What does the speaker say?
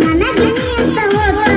ನನಗೆ ಎಂತ ಗೊತ್ತಾ